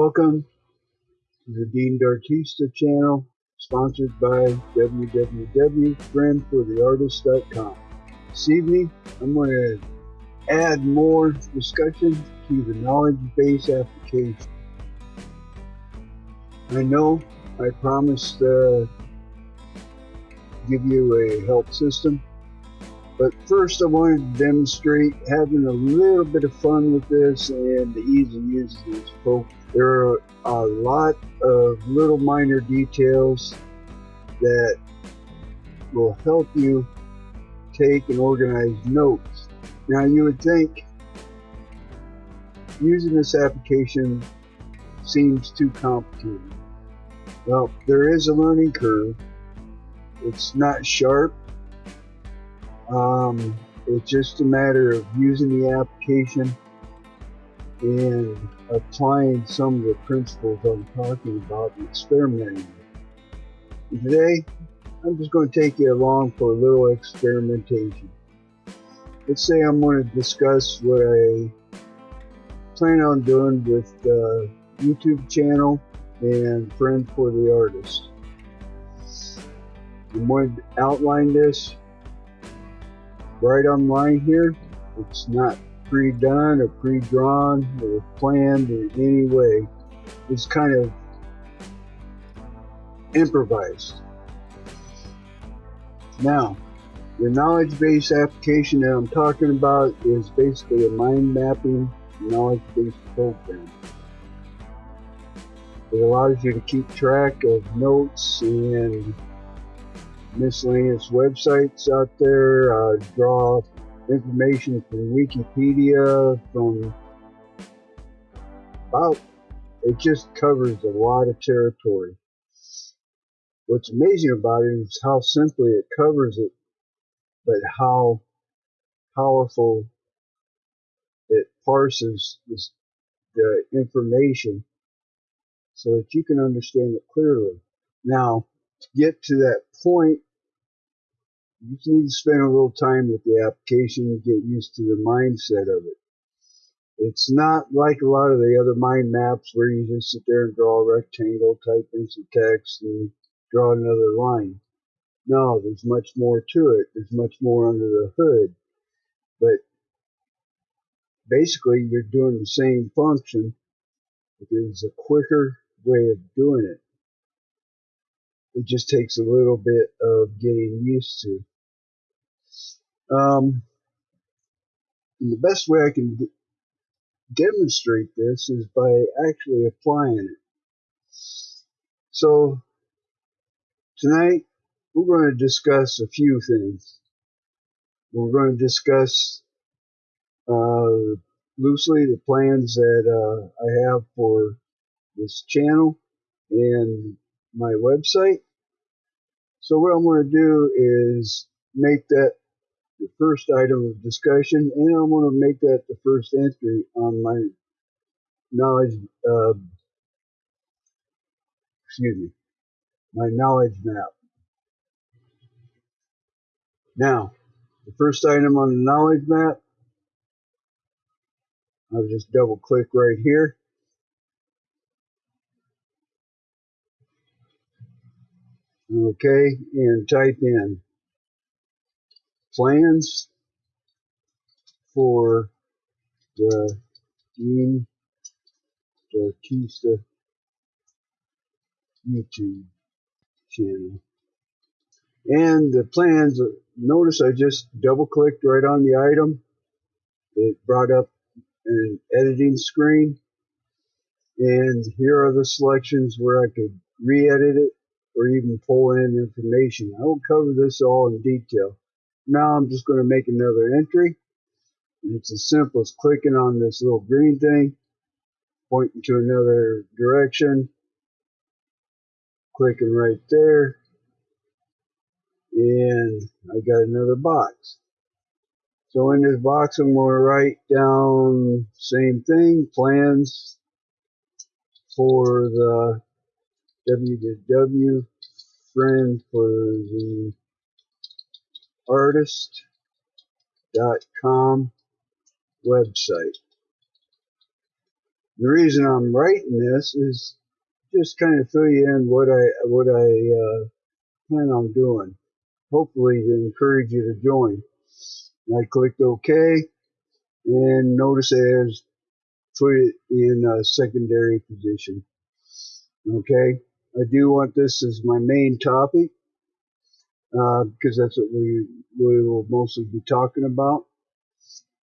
Welcome to the Dean D'Artista channel, sponsored by www.friendfortheartist.com. This evening, I'm going to add more discussion to the knowledge base application. I know I promised to give you a help system but first I wanted to demonstrate having a little bit of fun with this and the ease of using this folks. There are a lot of little minor details that will help you take and organize notes. Now you would think using this application seems too complicated. Well, there is a learning curve. It's not sharp um, it's just a matter of using the application and applying some of the principles I'm talking about and experimenting. Today, I'm just going to take you along for a little experimentation. Let's say I'm going to discuss what I plan on doing with the YouTube channel and Friend for the Artist. I'm going to outline this right online here. It's not pre-done or pre-drawn or planned in any way. It's kind of improvised. Now, the knowledge-based application that I'm talking about is basically a mind mapping knowledge-based program. It allows you to keep track of notes and miscellaneous websites out there, uh, draw information from Wikipedia, from about, it just covers a lot of territory. What's amazing about it is how simply it covers it, but how powerful it parses this, the information so that you can understand it clearly. Now, to get to that point, you just need to spend a little time with the application and get used to the mindset of it. It's not like a lot of the other mind maps where you just sit there and draw a rectangle, type in some text, and draw another line. No, there's much more to it. There's much more under the hood. But basically, you're doing the same function, but there's a quicker way of doing it it just takes a little bit of getting used to. Um, the best way I can demonstrate this is by actually applying it. So tonight we're going to discuss a few things. We're going to discuss uh, loosely the plans that uh, I have for this channel and my website. So what I'm going to do is make that the first item of discussion and I want to make that the first entry on my knowledge, uh, excuse me, my knowledge map. Now, the first item on the knowledge map, I'll just double click right here. okay, and type in plans for the Dean YouTube channel. And the plans, notice I just double clicked right on the item. It brought up an editing screen. And here are the selections where I could re-edit it or even pull in information. I will cover this all in detail. Now I'm just going to make another entry. And it's as simple as clicking on this little green thing, pointing to another direction, clicking right there, and I got another box. So in this box, I'm going to write down same thing, plans for the www friend for the artist.com website. The reason I'm writing this is just kind of fill you in what I what I uh, plan on doing. Hopefully to encourage you to join. And I clicked OK and notice it has put it in a secondary position. Okay, I do want this as my main topic uh, because that's what we we will mostly be talking about,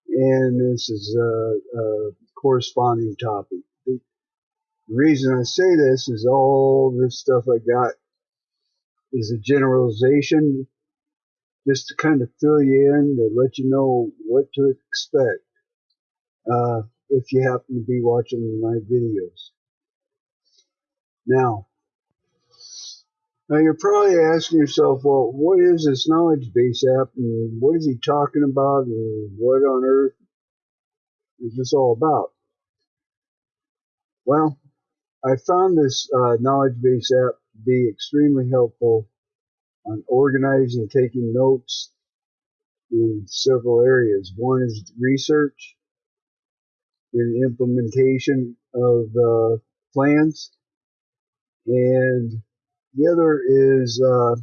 and this is a, a corresponding topic. The reason I say this is all this stuff I got is a generalization, just to kind of fill you in to let you know what to expect uh, if you happen to be watching my videos. Now, now you're probably asking yourself, well, what is this knowledge base app and what is he talking about and what on earth is this all about? Well, I found this uh, knowledge base app to be extremely helpful on organizing, taking notes in several areas. One is research and implementation of uh, plans, and the other is uh,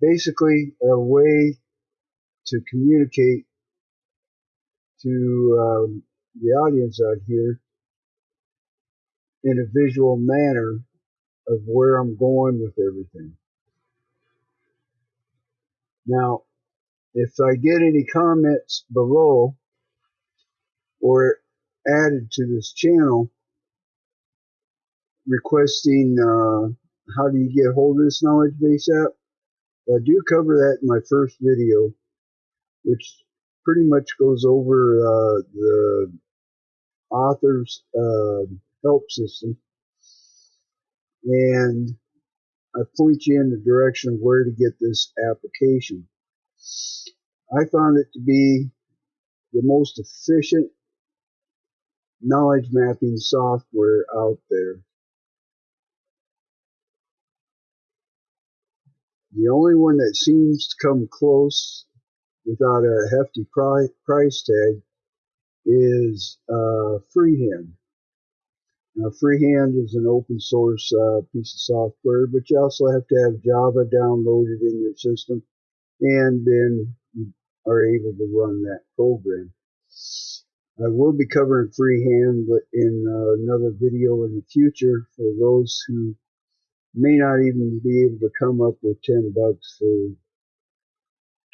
basically a way to communicate to um, the audience out here in a visual manner of where I'm going with everything. Now, if I get any comments below or added to this channel requesting uh, how do you get hold of this knowledge base app, I do cover that in my first video, which pretty much goes over uh, the author's uh, help system. And I point you in the direction of where to get this application. I found it to be the most efficient knowledge mapping software out there. The only one that seems to come close without a hefty price tag is uh, Freeplane. Now, Freeplane is an open source uh, piece of software, but you also have to have Java downloaded in your system, and then you are able to run that program. I will be covering Freeplane in uh, another video in the future for those who may not even be able to come up with 10 bucks for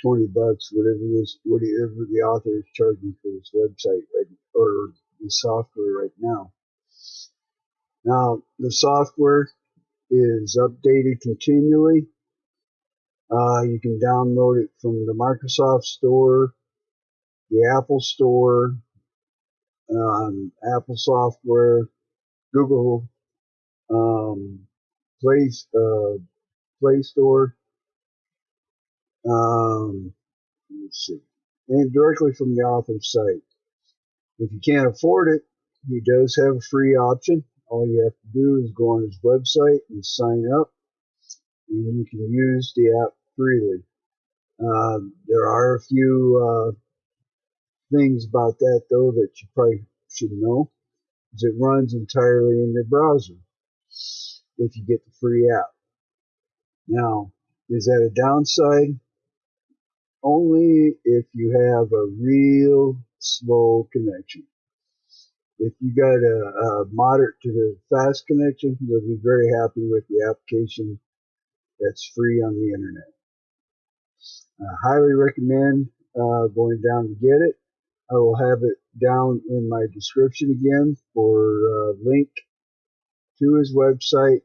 20 bucks, whatever this, whatever the author is charging for this website right, or the software right now. Now, the software is updated continually. Uh, you can download it from the Microsoft Store, the Apple Store, um, Apple software, Google um, Play, uh, Play Store. Um, let's see, and directly from the author's site. If you can't afford it, he does have a free option. All you have to do is go on his website and sign up, and you can use the app freely. Uh, there are a few uh, things about that though that you probably should know is it runs entirely in your browser if you get the free app. Now, is that a downside? Only if you have a real slow connection. If you got a, a moderate to fast connection, you'll be very happy with the application that's free on the internet. I highly recommend uh, going down to get it. I will have it down in my description again for a link to his website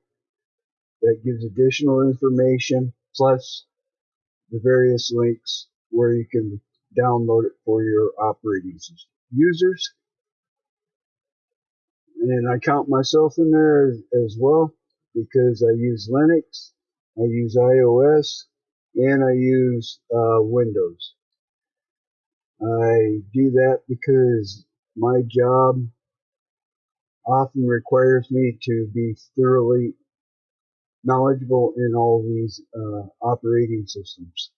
that gives additional information plus the various links where you can download it for your operating system users. And I count myself in there as, well because I use Linux, I use iOS, and I use uh, Windows. I do that because my job often requires me to be thoroughly knowledgeable in all these uh, operating systems.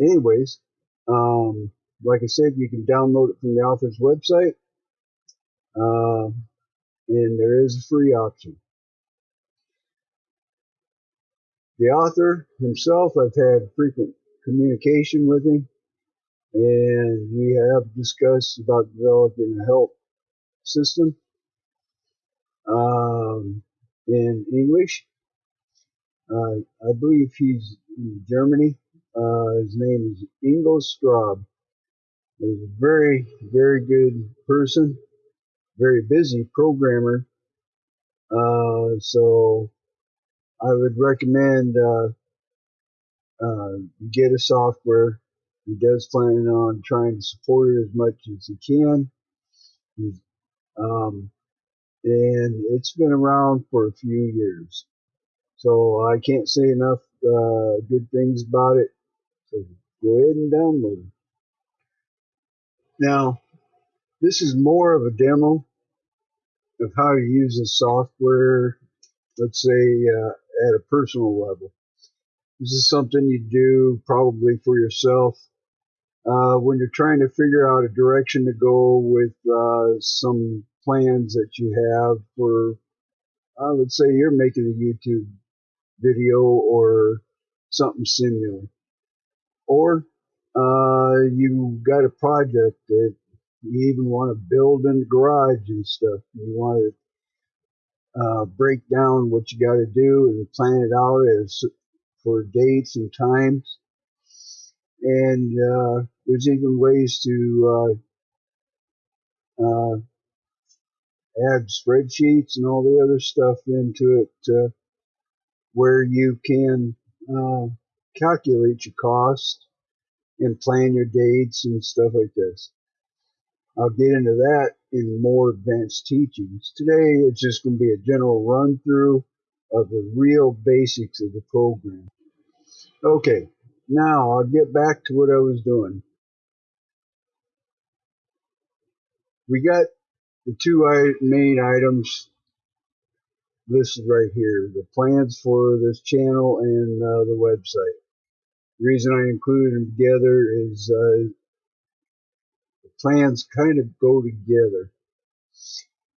Anyways, um, like I said, you can download it from the author's website, uh, and there is a free option. The author himself, I've had frequent communication with him, and we have discussed about developing a help system um, in English. Uh, I believe he's in Germany. Uh, his name is Ingo Straub. He's a very, very good person, very busy programmer. Uh, so I would recommend uh, uh, get a software. He does plan on trying to support it as much as he can. Um, and it's been around for a few years. So I can't say enough uh, good things about it. So go ahead and download it. Now, this is more of a demo of how to use the software, let's say uh, at a personal level. This is something you do probably for yourself uh, when you're trying to figure out a direction to go with uh, some plans that you have for, uh, let's say you're making a YouTube video or something similar. Or uh, you got a project that you even want to build in the garage and stuff. You want to uh, break down what you got to do and plan it out as for dates and times. And uh, there's even ways to uh, uh, add spreadsheets and all the other stuff into it uh, where you can uh, calculate your cost and plan your dates and stuff like this. I'll get into that in more advanced teachings. Today it's just going to be a general run through of the real basics of the program. Okay, now I'll get back to what I was doing. We got the two main items listed right here, the plans for this channel and uh, the website. The reason I included them together is uh, the plans kind of go together.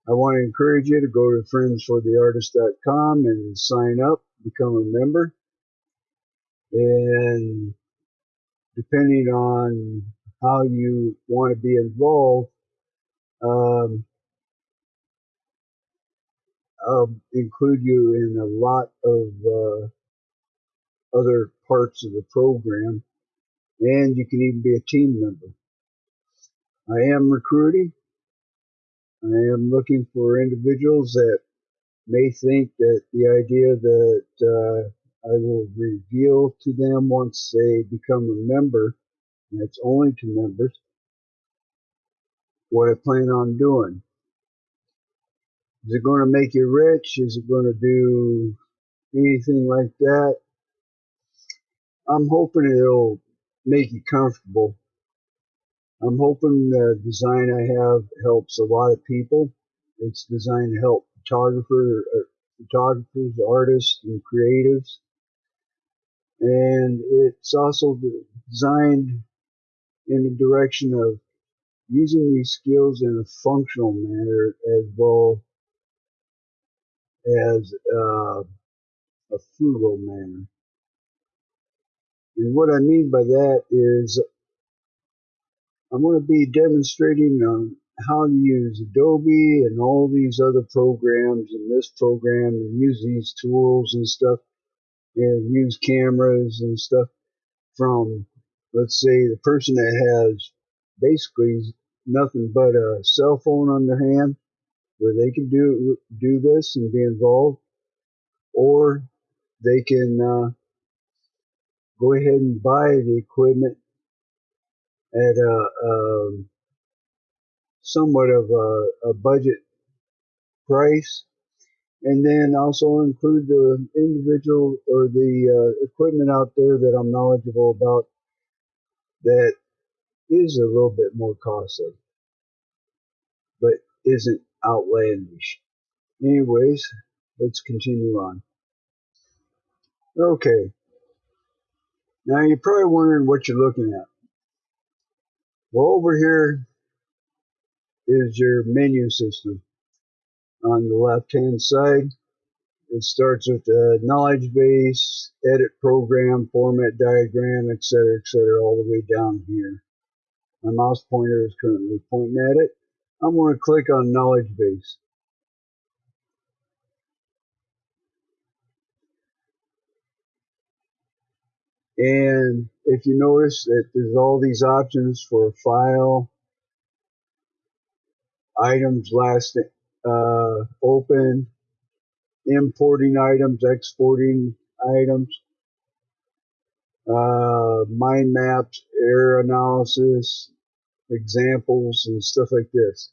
I want to encourage you to go to friendsfortheartist.com and sign up, become a member. And depending on how you want to be involved, um, I'll include you in a lot of uh, other parts of the program, and you can even be a team member. I am recruiting. I am looking for individuals that may think that the idea that uh, I will reveal to them once they become a member, and it's only to members, what I plan on doing. Is it going to make you rich? Is it going to do anything like that? I'm hoping it'll make you comfortable. I'm hoping the design I have helps a lot of people. It's designed to help photographer, uh, photographers, artists, and creatives. And it's also designed in the direction of using these skills in a functional manner as well as uh, a frugal manner. And what I mean by that is I'm going to be demonstrating on how to use Adobe and all these other programs and this program and use these tools and stuff and use cameras and stuff from, let's say, the person that has basically nothing but a cell phone on their hand where they can do do this and be involved, or they can uh, go ahead and buy the equipment at a, um, somewhat of a, a budget price, and then also include the individual or the uh, equipment out there that I'm knowledgeable about that is a little bit more costly, but isn't outlandish. Anyways, let's continue on. Okay. Now you're probably wondering what you're looking at. Well, over here is your menu system. On the left hand side, it starts with the knowledge base, edit program, format diagram, etc., etc., all the way down here. My mouse pointer is currently pointing at it. I'm going to click on knowledge base. And if you notice that there's all these options for file, items last uh, open, importing items, exporting items, uh, mind maps, error analysis, examples, and stuff like this.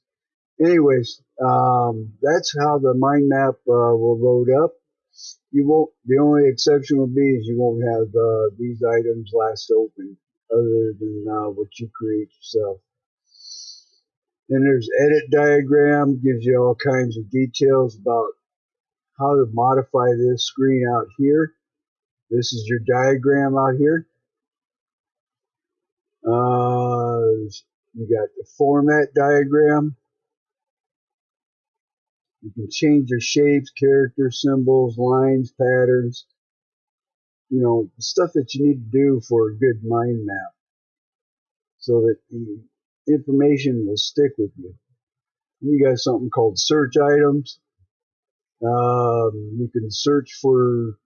Anyways, um, that's how the mind map uh, will load up. You won't. The only exception will be is you won't have uh, these items last open, other than uh, what you create yourself. Then there's edit diagram, gives you all kinds of details about how to modify this screen out here. This is your diagram out here. Uh, you got the format diagram. You can change your shapes, characters, symbols, lines, patterns. You know, stuff that you need to do for a good mind map so that the information will stick with you. You got something called search items. Um, you can search for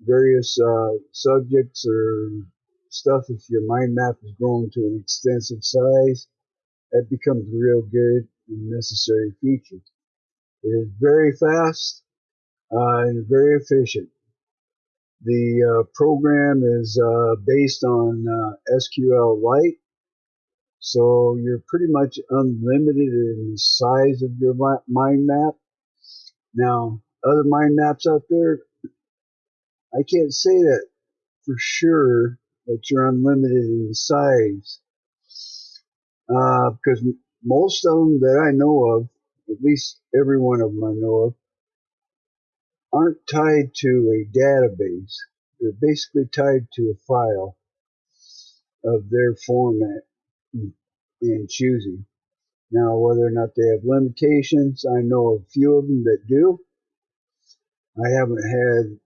various uh, subjects or stuff if your mind map is grown to an extensive size. That becomes a real good and necessary feature. It is very fast uh, and very efficient. The uh, program is uh, based on uh, SQLite, so you're pretty much unlimited in the size of your mind map. Now, other mind maps out there, I can't say that for sure that you're unlimited in size. Uh, because most of them that I know of, at least every one of them I know of, aren't tied to a database. They're basically tied to a file of their format and choosing. Now, whether or not they have limitations, I know a few of them that do. I haven't had,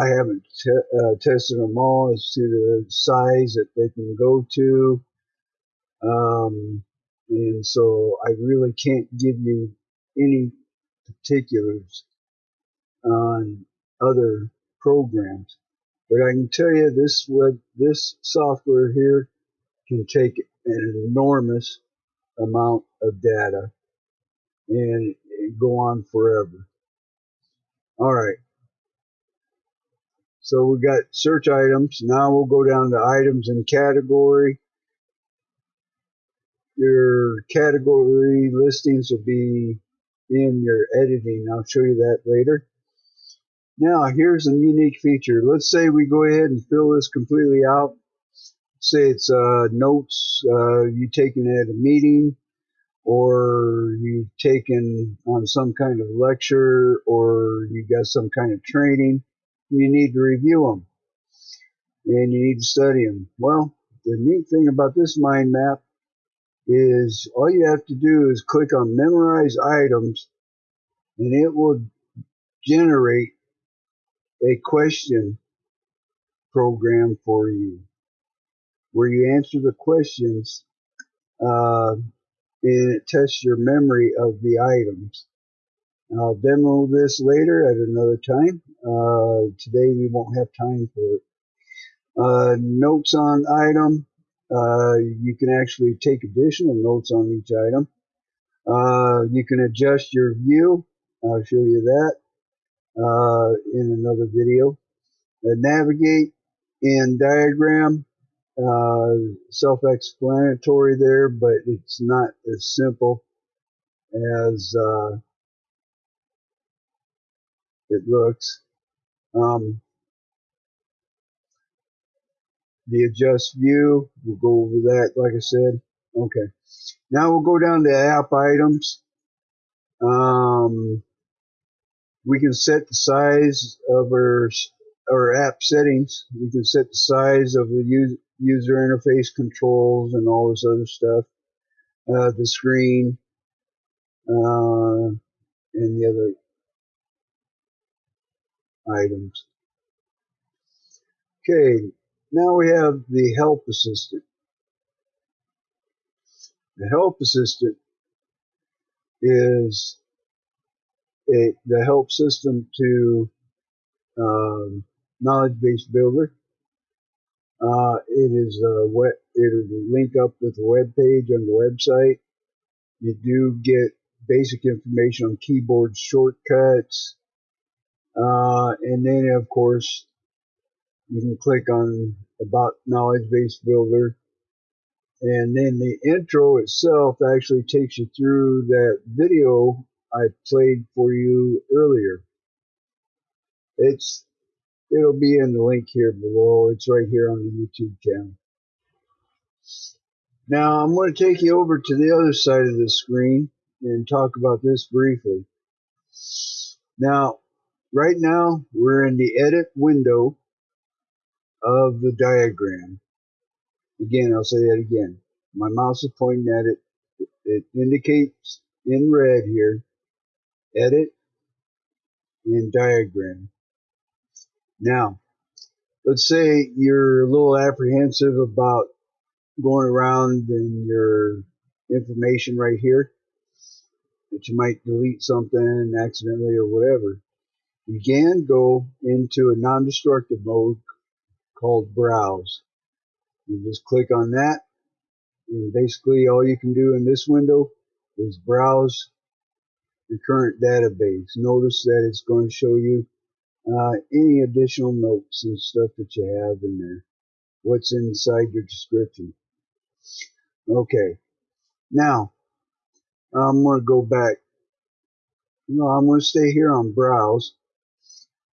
I haven't te- uh, tested them all as to the size that they can go to. Um, and so I really can't give you any particulars on other programs. But I can tell you this web, this software here can take an enormous amount of data and go on forever. All right. So we've got search items. Now we'll go down to items and category. Your category listings will be in your editing. I'll show you that later. Now here's a unique feature. Let's say we go ahead and fill this completely out. Say it's uh, notes uh, you taken at a meeting or you've taken on some kind of lecture or you got some kind of training. You need to review them and you need to study them. Well, the neat thing about this mind map is all you have to do is click on memorize items and it will generate a question program for you where you answer the questions uh, and it tests your memory of the items. I'll demo this later at another time. Uh, today we won't have time for it. Uh, notes on item. Uh, you can actually take additional notes on each item. Uh, you can adjust your view. I'll show you that uh, in another video. Navigate in diagram. Uh, self-explanatory there, but it's not as simple as uh, it looks. Um, the adjust view, we'll go over that, like I said. Okay. Now we'll go down to app items. Um, we can set the size of our, our app settings. We can set the size of the user, user interface controls and all this other stuff. uh, the screen, uh, and the other items. Okay, now we have the help assistant. The help assistant is a, the help system to um, knowledge base builder. Uh, it is a web, it is link up with the web page on the website. You do get basic information on keyboard shortcuts, uh, and then of course you can click on about knowledge base builder and then the intro itself actually takes you through that video I played for you earlier. It's it'll be in the link here below. It's right here on the YouTube channel. Now I'm going to take you over to the other side of the screen and talk about this briefly. Now, right now we're in the edit window of the diagram. Again, I'll say that again. My mouse is pointing at it. It indicates in red here, edit and diagram. Now, let's say you're a little apprehensive about going around in your information right here, that you might delete something accidentally or whatever. You can go into a non-destructive mode called browse. You just click on that and basically all you can do in this window is browse your current database. Notice that it's going to show you uh, any additional notes and stuff that you have in there. What's inside your description. Okay. Now, I'm going to go back. No, I'm going to stay here on browse.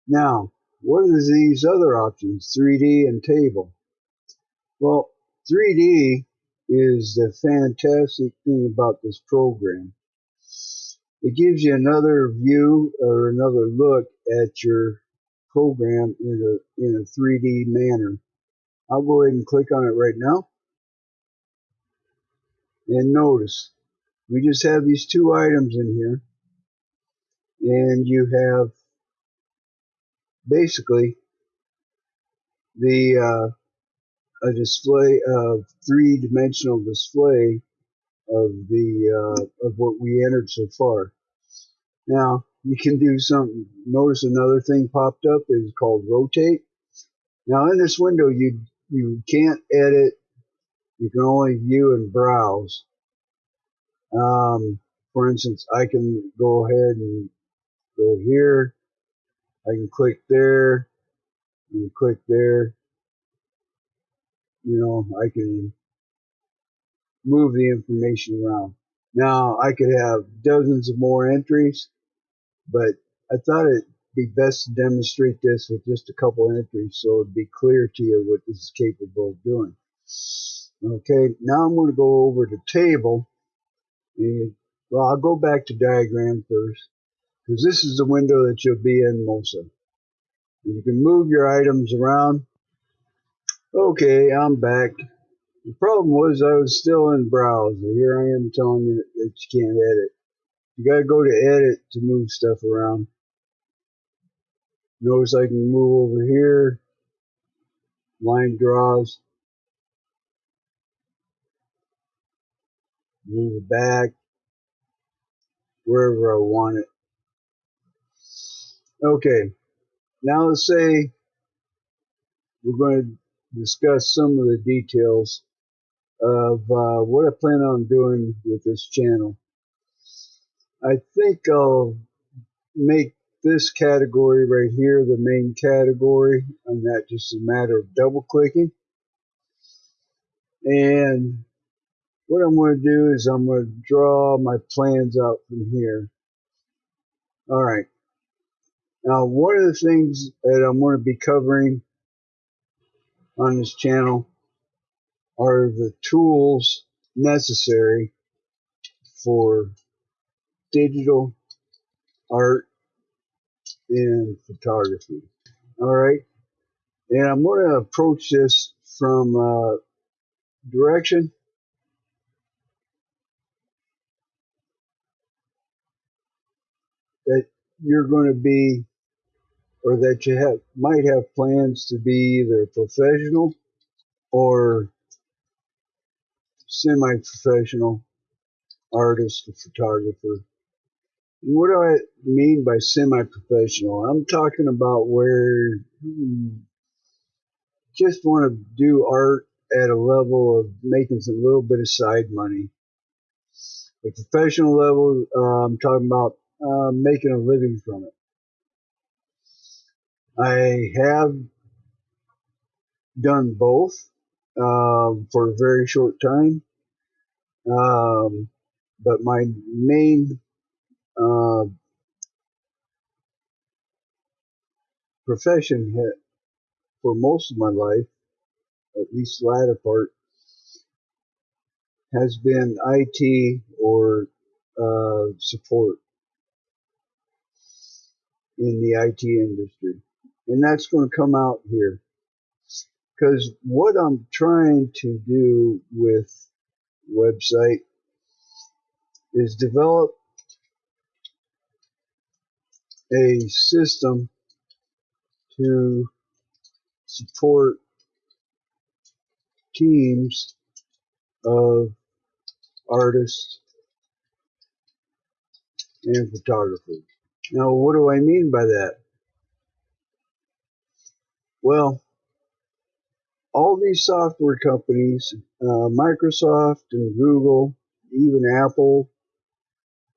Now, what are these other options? 3D and table. Well, 3D is the fantastic thing about this program. It gives you another view or another look at your program in a, in a 3D manner. I'll go ahead and click on it right now. And notice, we just have these two items in here. And you have basically the uh, a display of three-dimensional display of the uh, of what we entered so far. Now you can do something. Notice another thing popped up is called rotate. Now in this window you you can't edit. You can only view and browse. Um, for instance, I can go ahead and go here. I can click there and click there you know, I can move the information around. Now I could have dozens of more entries, but I thought it'd be best to demonstrate this with just a couple entries so it'd be clear to you what this is capable of doing. Okay, now I'm going to go over to table. And, well, I'll go back to diagram first because this is the window that you'll be in most of. You can move your items around Okay, I'm back. The problem was I was still in browser. Here I am telling you that you can't edit. You gotta go to edit to move stuff around. Notice I can move over here. Line draws. Move it back. Wherever I want it. Okay. Now let's say we're going to discuss some of the details of uh, what I plan on doing with this channel. I think I'll make this category right here the main category and that just a matter of double clicking. And what I'm going to do is I'm going to draw my plans out from here. Alright now one of the things that I'm going to be covering on this channel are the tools necessary for digital art and photography. All right. And I'm going to approach this from a direction. That you're going to be, or that you have, might have plans to be either professional or semi-professional artist photographer. What do I mean by semi-professional? I'm talking about where just want to do art at a level of making some little bit of side money. The professional level, uh, I'm talking about uh, making a living from it. I have done both um, for a very short time, um, but my main uh, profession for most of my life, at least the latter part, has been IT or uh, support in the IT industry. And that's going to come out here. Because what I'm trying to do with website is develop a system to support teams of artists and photographers. Now, what do I mean by that? Well, all these software companies, uh, Microsoft and Google, even Apple,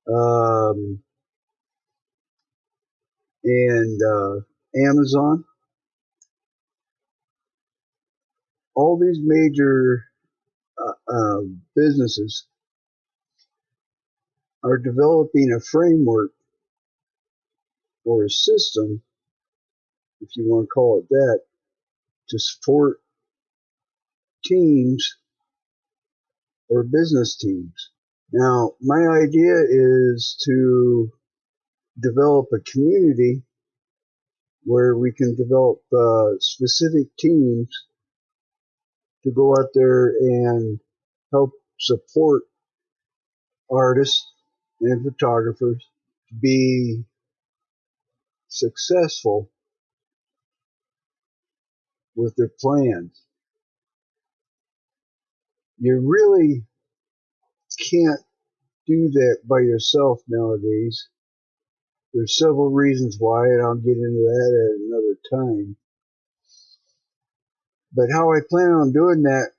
um, and uh, Amazon, all these major uh, uh, businesses are developing a framework or a system, if you want to call it that, to support teams or business teams. Now, my idea is to develop a community where we can develop uh, specific teams to go out there and help support artists and photographers to be successful with their plans. You really can't do that by yourself nowadays. There's several reasons why, and I'll get into that at another time. But how I plan on doing that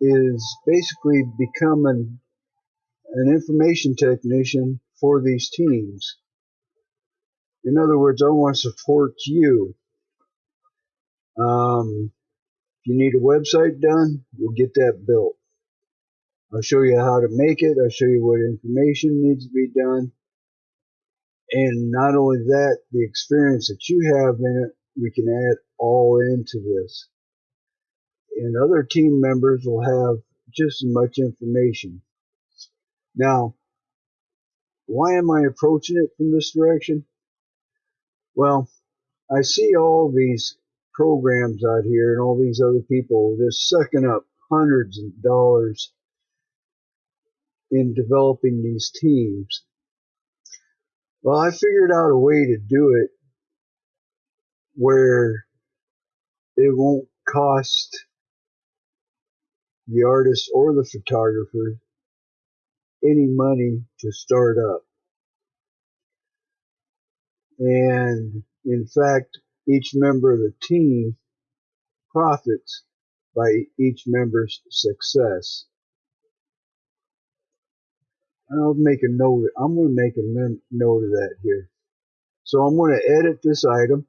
is basically becoming an information technician for these teams. In other words, I want to support you. Um, if you need a website done, we'll get that built. I'll show you how to make it. I'll show you what information needs to be done. And not only that, the experience that you have in it, we can add all into this. And other team members will have just as much information. Now, why am I approaching it from this direction? Well, I see all these programs out here and all these other people just sucking up hundreds of dollars in developing these teams. Well, I figured out a way to do it where it won't cost the artist or the photographer any money to start up. And in fact, each member of the team profits by each member's success. I'll make a note. I'm going to make a note of that here. So I'm going to edit this item.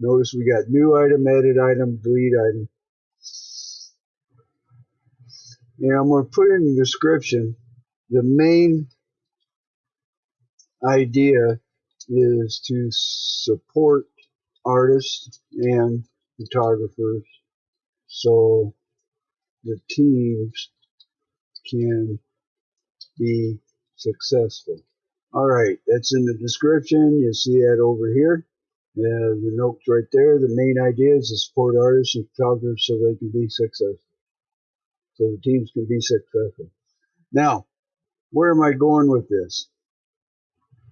Notice we got new item, edit item, delete item. And I'm going to put in the description the main idea is to support artists and photographers so the teams can be successful. All right, that's in the description. You see that over here. Uh, the notes right there. The main idea is to support artists and photographers so they can be successful. So the teams can be successful. Now, where am I going with this?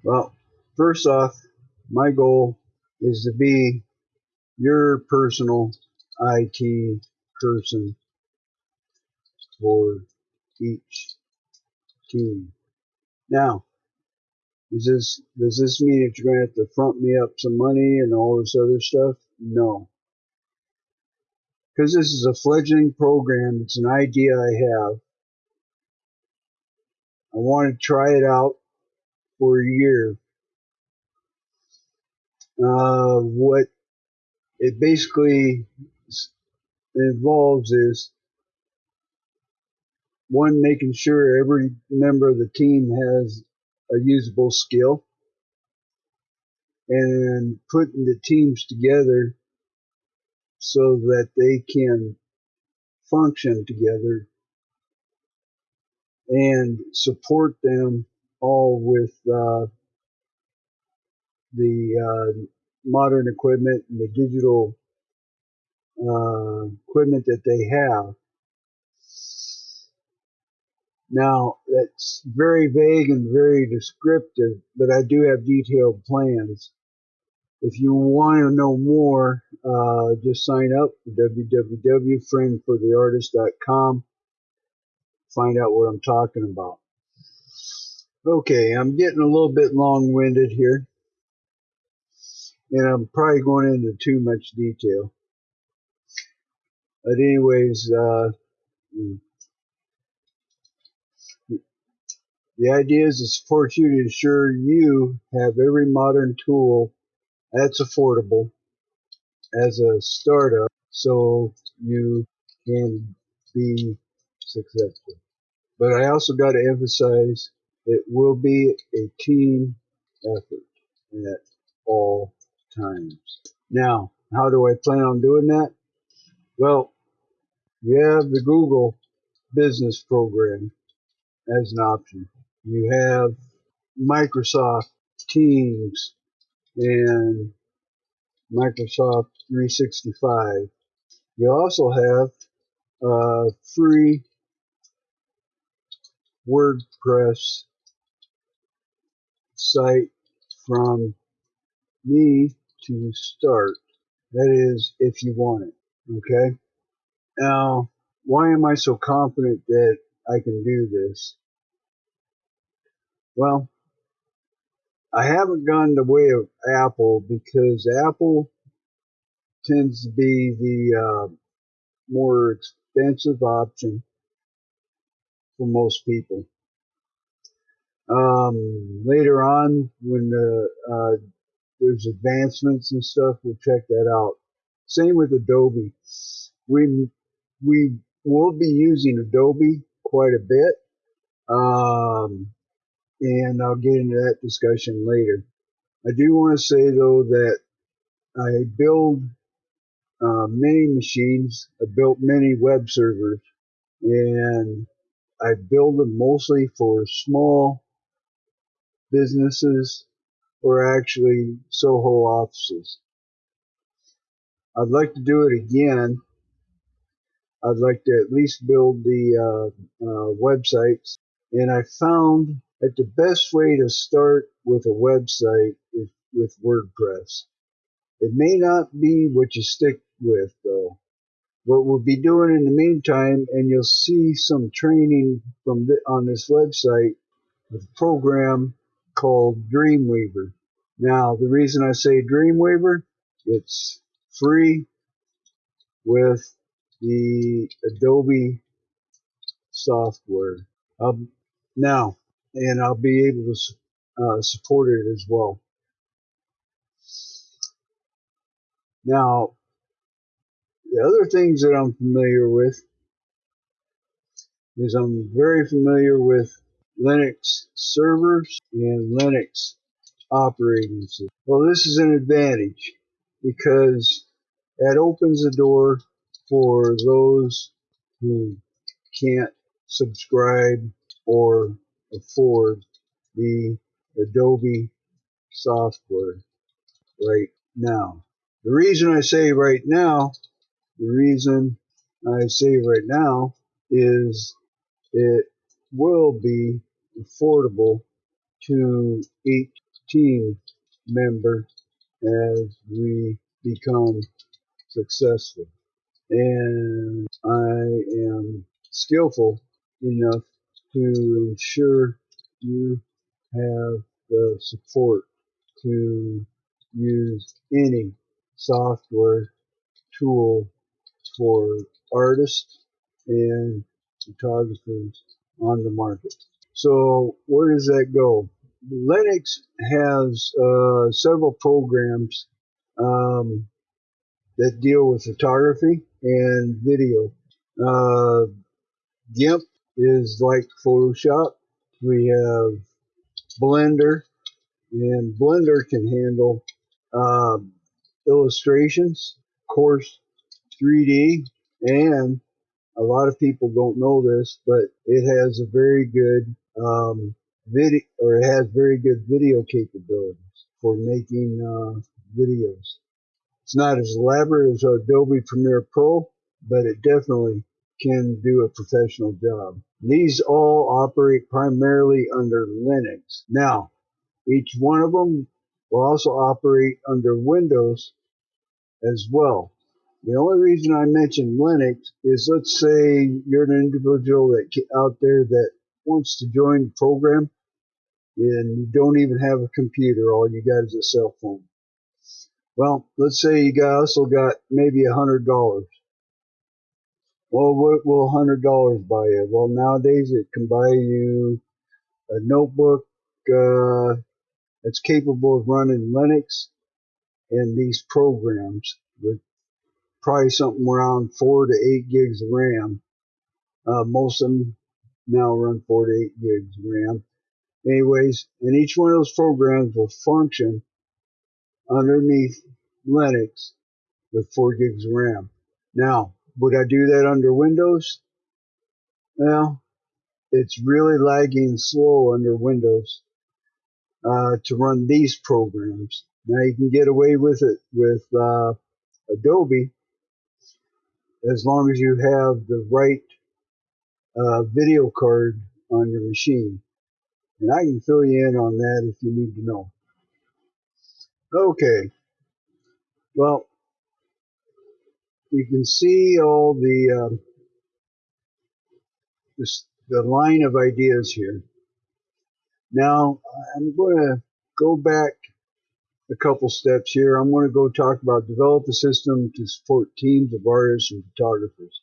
Well, First off, my goal is to be your personal IT person for each team. Now, is this does this mean that you're going to have to front me up some money and all this other stuff? No, because this is a fledgling program. It's an idea I have. I want to try it out for a year. Uh, what it basically involves is one making sure every member of the team has a usable skill and putting the teams together so that they can function together and support them all with uh, the uh, modern equipment and the digital uh, equipment that they have. Now, that's very vague and very descriptive, but I do have detailed plans. If you want to know more, uh, just sign up www.friendfortheartist.com. Find out what I'm talking about. Okay, I'm getting a little bit long-winded here, and I'm probably going into too much detail. But anyways, uh, the idea is to support you to ensure you have every modern tool that's affordable as a startup so you can be successful. But I also got to emphasize it will be a team effort at all times. Now, how do I plan on doing that? Well, you have the Google business program as an option. You have Microsoft Teams and Microsoft 365. You also have a free WordPress site from me to start. That is, if you want it. Okay? Now, why am I so confident that I can do this? Well, I haven't gone the way of Apple because Apple tends to be the uh, more expensive option for most people. Um, later on, when the, uh, there's advancements and stuff, we'll check that out. Same with Adobe. We we will be using Adobe quite a bit. Um, and I'll get into that discussion later. I do want to say though that I build uh, many machines. I built many web servers, and I build them mostly for small businesses or actually Soho offices. I'd like to do it again. I'd like to at least build the uh, uh, websites, and I found that the best way to start with a website is with WordPress. It may not be what you stick with though. What we'll be doing in the meantime, and you'll see some training from the, on this website with program called Dreamweaver. Now, the reason I say Dreamweaver, it's free with the Adobe software. Um, now, and I'll be able to uh, support it as well. Now, the other things that I'm familiar with is I'm very familiar with Linux servers and Linux operating system. Well, this is an advantage because that opens the door for those who can't subscribe or afford the Adobe software right now. The reason I say right now, the reason I say right now is it will be affordable to each team member as we become successful. And I am skillful enough to ensure you have the support to use any software tool for artists and photographers on the market. So where does that go? Linux has uh, several programs um, that deal with photography and video. Uh, GIMP is like Photoshop. We have Blender, and Blender can handle um, illustrations, of course, 3D, and a lot of people don't know this, but it has a very good um, video, or it has very good video capabilities for making uh, videos. It's not as elaborate as Adobe Premiere Pro, but it definitely can do a professional job. These all operate primarily under Linux. Now, each one of them will also operate under Windows as well. The only reason I mention Linux is let's say you're an individual that out there that wants to join the program and you don't even have a computer, all you got is a cell phone. Well, let's say you got also got maybe a hundred dollars. Well, what will a hundred dollars buy you? Well, nowadays it can buy you a notebook uh, that's capable of running Linux and these programs with probably something around four to eight gigs of RAM. Uh, most of them now run four to eight gigs of RAM. Anyways, and each one of those programs will function underneath Linux with 4 gigs RAM. Now, would I do that under Windows? Well, it's really lagging slow under Windows uh, to run these programs. Now you can get away with it with uh, Adobe as long as you have the right uh, video card on your machine. And I can fill you in on that if you need to know. Okay. Well, you can see all the um, this, the line of ideas here. Now I'm going to go back a couple steps here. I'm going to go talk about develop a system to support teams of artists and photographers.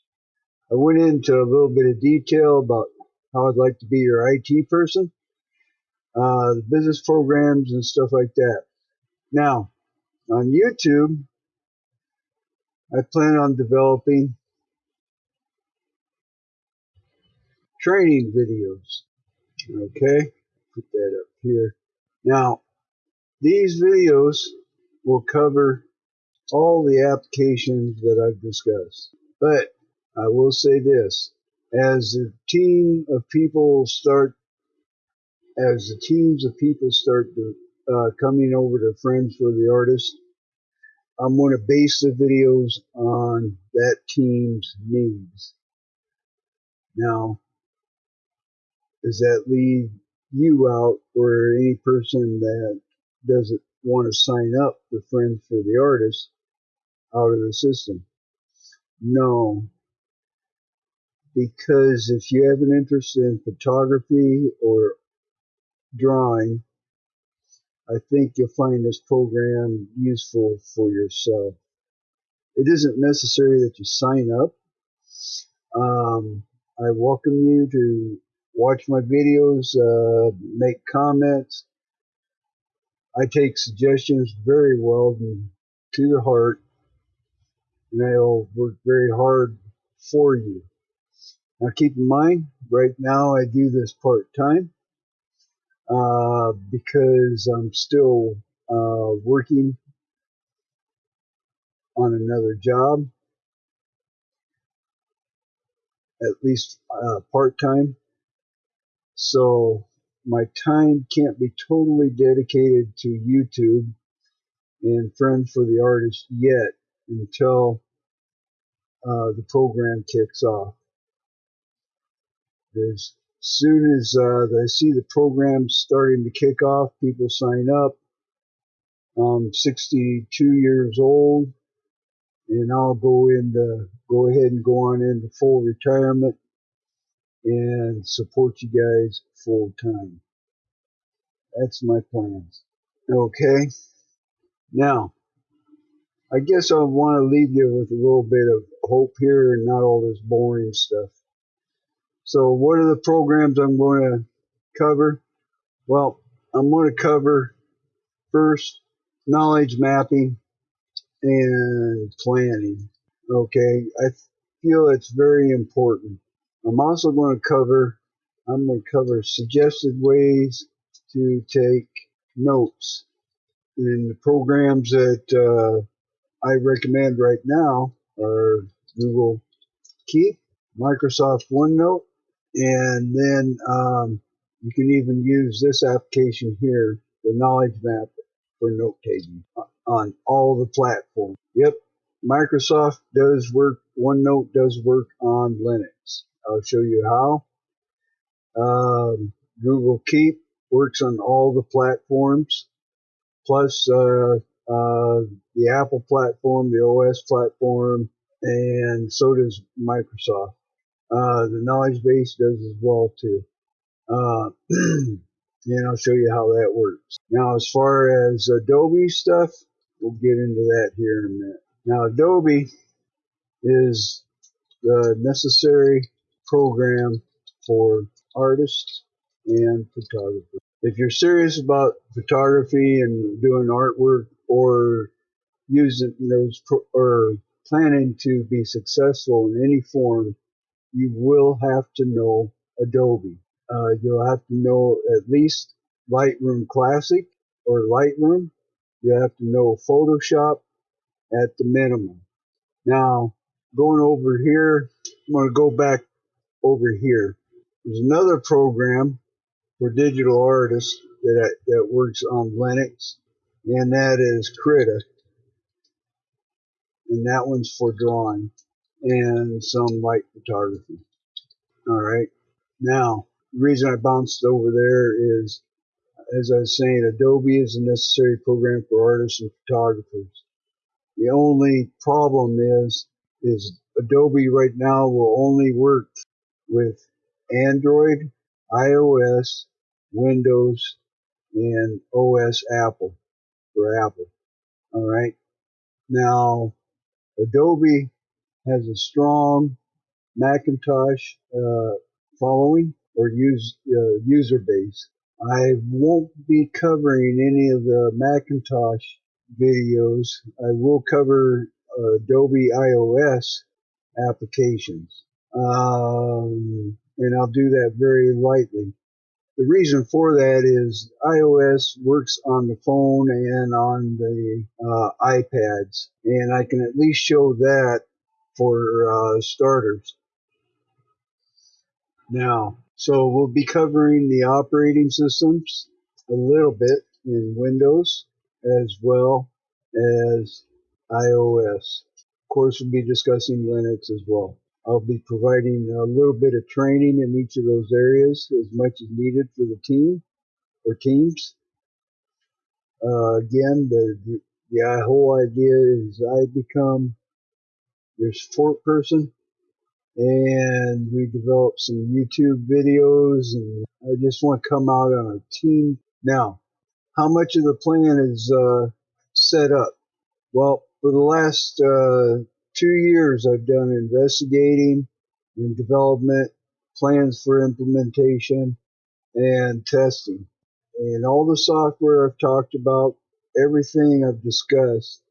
I went into a little bit of detail about how I'd like to be your IT person, uh, the business programs and stuff like that. Now, on YouTube, I plan on developing training videos. Okay, put that up here. Now, these videos will cover all the applications that I've discussed. But I will say this, as the team of people start, as the teams of people start to, uh, coming over to Friends for the Artist, I'm going to base the videos on that team's needs. Now, does that leave you out or any person that doesn't want to sign up for Friends for the Artist out of the system? No. Because if you have an interest in photography or drawing, I think you'll find this program useful for yourself. It isn't necessary that you sign up. Um, I welcome you to watch my videos, uh, make comments. I take suggestions very well to the heart, and I'll work very hard for you. Now keep in mind, right now I do this part time uh, because I'm still uh, working on another job, at least uh, part time. So my time can't be totally dedicated to YouTube and Friends for the Artist yet until uh, the program kicks off. As soon as uh, I see the program starting to kick off, people sign up, I'm 62 years old and I'll go into, go ahead and go on into full retirement and support you guys full time. That's my plans. Okay. Now, I guess I want to leave you with a little bit of hope here and not all this boring stuff. So, what are the programs I'm going to cover? Well, I'm going to cover first knowledge mapping and planning. Okay, I feel it's very important. I'm also going to cover I'm going to cover suggested ways to take notes and the programs that uh, I recommend right now are Google Keep, Microsoft OneNote, and then um, you can even use this application here, the Knowledge Map for note taking on all the platforms. Yep, Microsoft does work, OneNote does work on Linux. I'll show you how. Um, Google Keep works on all the platforms, plus uh, uh, the Apple platform, the OS platform, and so does Microsoft. Uh, the knowledge base does as well too. Uh, and I'll show you how that works. Now, as far as Adobe stuff, we'll get into that here in a minute. Now, Adobe is the necessary program for artists and photographers. If you're serious about photography and doing artwork or using those or planning to be successful in any form, you will have to know Adobe. Uh, you'll have to know at least Lightroom Classic or Lightroom. You have to know Photoshop at the minimum. Now, going over here, I'm going to go back over here. There's another program for digital artists that that works on Linux, and that is Krita, and that one's for drawing and some light photography. All right. Now, the reason I bounced over there is, as I was saying, Adobe is a necessary program for artists and photographers. The only problem is, is Adobe right now will only work with Android, iOS, Windows, and OS Apple for Apple. All right. Now, Adobe has a strong Macintosh uh, following or use uh, user base. I won't be covering any of the Macintosh videos. I will cover uh, Adobe iOS applications. Um, and I'll do that very lightly. The reason for that is iOS works on the phone and on the uh, iPads, and I can at least show that for uh, starters. Now, so we'll be covering the operating systems a little bit in Windows as well as iOS. Of course, we'll be discussing Linux as well. I'll be providing a little bit of training in each of those areas as much as needed for the team or teams. Uh, again, the, the, the whole idea is I become your support person and we develop some YouTube videos and I just want to come out on a team. Now, how much of the plan is uh, set up? Well, for the last uh, two years, I've done investigating and development, plans for implementation, and testing. And all the software I've talked about, everything I've discussed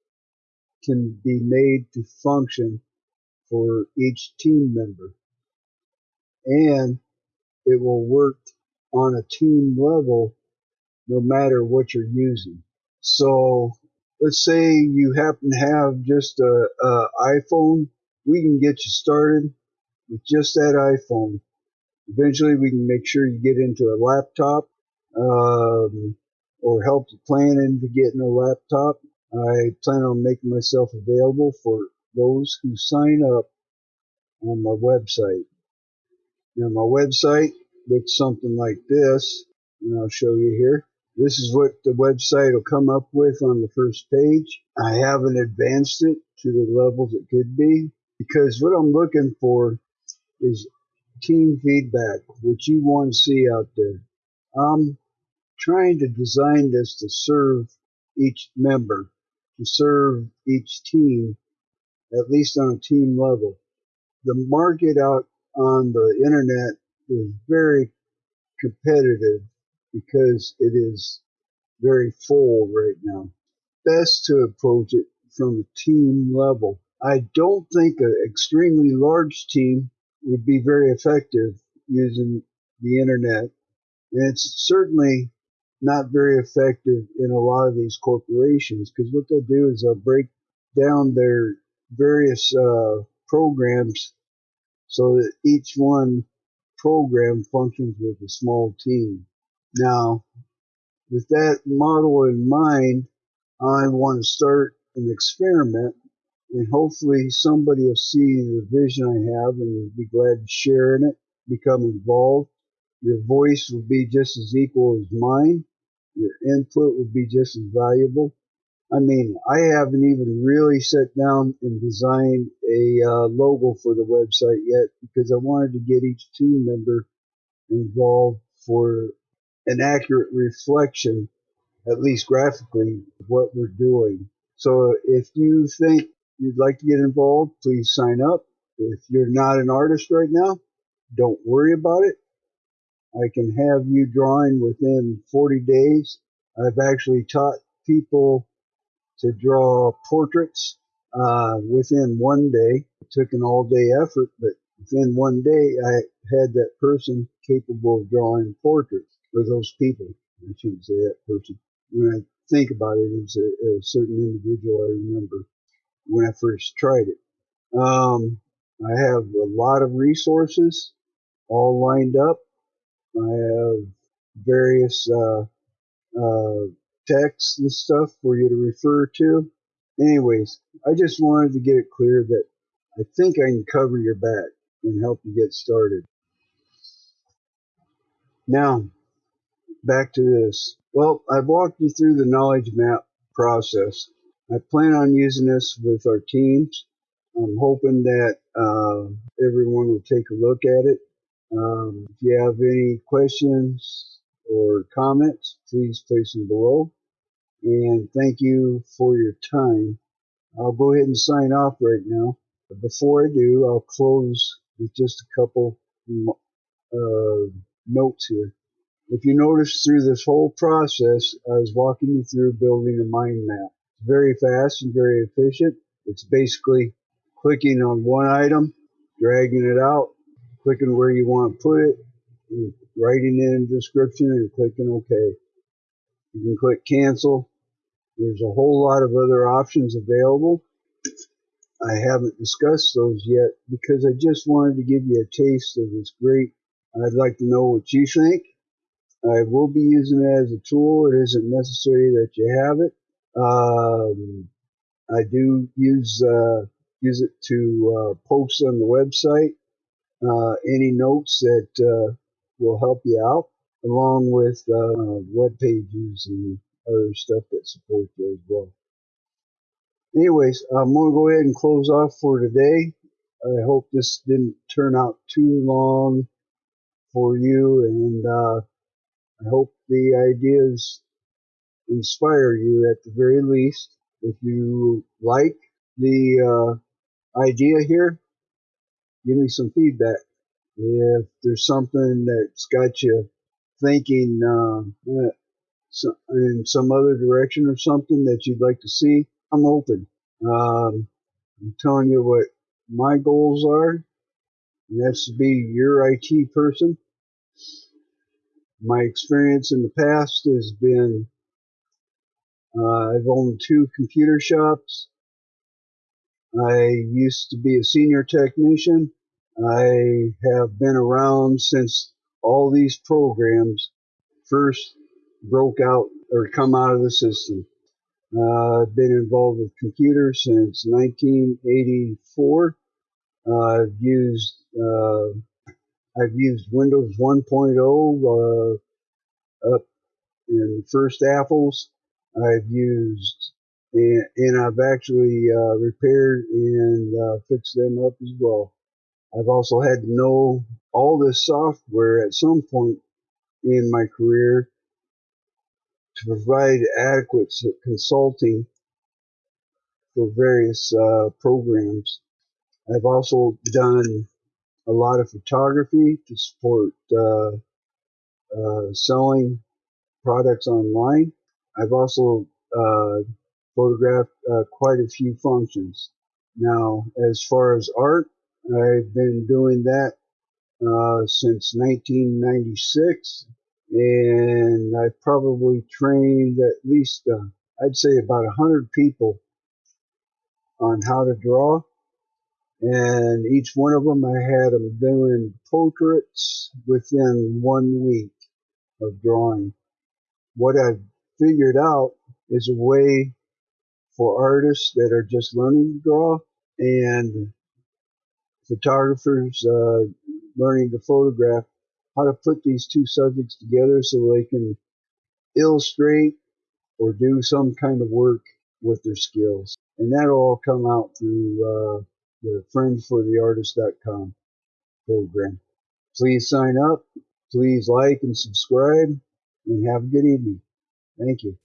can be made to function for each team member. And it will work on a team level no matter what you're using. So let's say you happen to have just a, a iPhone, we can get you started with just that iPhone. Eventually, we can make sure you get into a laptop um, or help you plan into getting a laptop. I plan on making myself available for those who sign up on my website. Now, my website looks something like this, and I'll show you here. This is what the website will come up with on the first page. I haven't advanced it to the levels it could be because what I'm looking for is team feedback, what you want to see out there. I'm trying to design this to serve each member, to serve each team, at least on a team level. The market out on the internet is very competitive because it is very full right now. Best to approach it from a team level. I don't think an extremely large team would be very effective using the internet. And it's certainly not very effective in a lot of these corporations because what they'll do is they'll break down their various uh, programs so that each one program functions with a small team. Now, with that model in mind, I want to start an experiment and hopefully somebody will see the vision I have and will be glad to share in it, become involved. Your voice will be just as equal as mine. Your input will be just as valuable. I mean, I haven't even really sat down and designed a uh, logo for the website yet because I wanted to get each team member involved for an accurate reflection, at least graphically, of what we're doing. So if you think you'd like to get involved, please sign up. If you're not an artist right now, don't worry about it. I can have you drawing within 40 days. I've actually taught people to draw portraits uh, within one day. It took an all day effort, but within one day, I had that person capable of drawing portraits for those people. I shouldn't say that person. When I think about it, it's a, a certain individual I remember when I first tried it. Um, I have a lot of resources all lined up. I have various uh, uh, texts and stuff for you to refer to. Anyways, I just wanted to get it clear that I think I can cover your back and help you get started. Now, back to this. Well, I've walked you through the knowledge map process. I plan on using this with our teams. I'm hoping that uh, everyone will take a look at it. Um, if you have any questions or comments, please place them below. And thank you for your time. I'll go ahead and sign off right now. Before I do, I'll close with just a couple uh, notes here. If you notice through this whole process, I was walking you through building a mind map. It's very fast and very efficient. It's basically clicking on one item, dragging it out, clicking where you want to put it, writing in a description and clicking OK. You can click cancel. There's a whole lot of other options available. I haven't discussed those yet because I just wanted to give you a taste of this great. I'd like to know what you think. I will be using it as a tool. It isn't necessary that you have it. Um, I do use uh, use it to uh, post on the website uh, any notes that uh, will help you out, along with uh, web pages and other stuff that support you as well. Anyways, I'm going to go ahead and close off for today. I hope this didn't turn out too long for you, and uh, I hope the ideas inspire you at the very least. If you like the uh, idea here, give me some feedback. If there's something that's got you thinking uh, in some other direction or something that you'd like to see, I'm open. Um, I'm telling you what my goals are, and that's to be your IT person. My experience in the past has been uh, I've owned two computer shops. I used to be a senior technician. I have been around since all these programs first broke out or come out of the system. Uh, I've been involved with computers since 1984. Uh, I've used uh, I've used Windows 1.0 uh, up in the first apples I've used, and, and I've actually uh, repaired and uh, fixed them up as well. I've also had to know all this software at some point in my career to provide adequate consulting for various uh, programs. I've also done a lot of photography to support uh, uh, selling products online. I've also uh, photographed uh, quite a few functions. Now, as far as art, I've been doing that uh, since 1996, and I've probably trained at least, uh, I'd say, about 100 people on how to draw. And each one of them, I had them doing portraits within one week of drawing. What I've figured out is a way for artists that are just learning to draw and photographers uh, learning to photograph how to put these two subjects together so they can illustrate or do some kind of work with their skills. And that'll all come out through uh, the friendsfortheartist.com program. Please sign up. Please like and subscribe and have a good evening. Thank you.